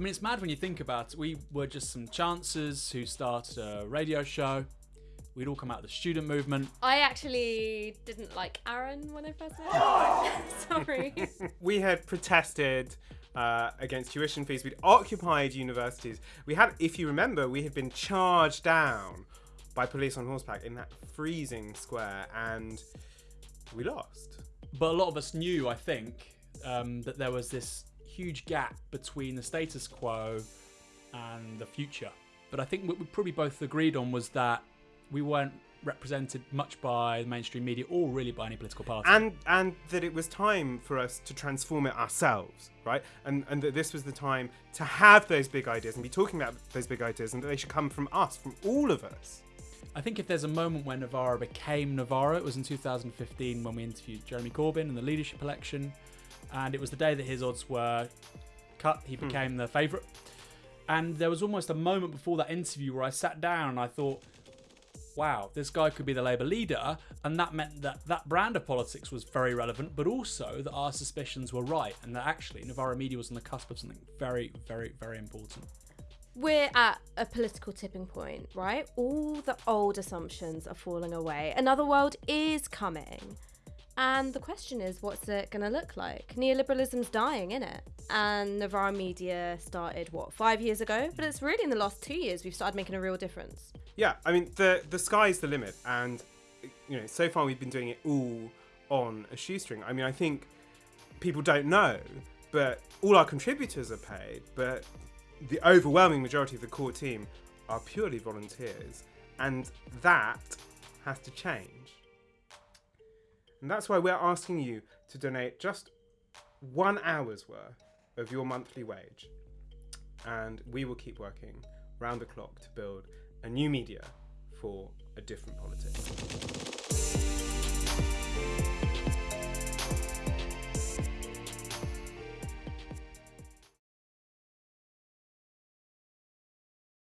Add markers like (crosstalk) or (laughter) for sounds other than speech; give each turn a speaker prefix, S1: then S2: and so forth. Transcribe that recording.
S1: I mean, it's mad when you think about it. We were just some chancers who started a radio show. We'd all come out of the student movement.
S2: I actually didn't like Aaron when I first met him. (laughs) Sorry. (laughs)
S3: we had protested uh, against tuition fees. We'd occupied universities. We had, if you remember, we had been charged down by police on horseback in that freezing square, and we lost.
S1: But a lot of us knew, I think, um, that there was this huge gap between the status quo and the future. But I think what we probably both agreed on was that we weren't represented much by the mainstream media or really by any political party.
S3: and and that it was time for us to transform it ourselves right and and that this was the time to have those big ideas and be talking about those big ideas and that they should come from us from all of us
S1: I think if there's a moment when Novara became Novara, it was in 2015 when we interviewed Jeremy Corbyn in the leadership election, and it was the day that his odds were cut. He hmm. became the favourite, and there was almost a moment before that interview where I sat down and I thought, "Wow, this guy could be the Labour leader," and that meant that that brand of politics was very relevant, but also that our suspicions were right, and that actually Novara Media was on the cusp of something very, very, very important.
S2: We're at a political tipping point, right? All the old assumptions are falling away. Another world is coming. And the question is, what's it going to look like? Neoliberalism's dying, in it? And Novara Media started, what, five years ago? But it's really in the last two years we've started making a real difference.
S3: yeah i mean the the sky's the limit and you know so far we've been doing it all on a shoestring i mean i think people don't know but all our contributors are paid but the overwhelming majority of the core team are purely volunteers and that has to change and that's why we're asking you to donate just one hour's worth of your monthly wage and we will keep working round the clock to build a new media for a different politics.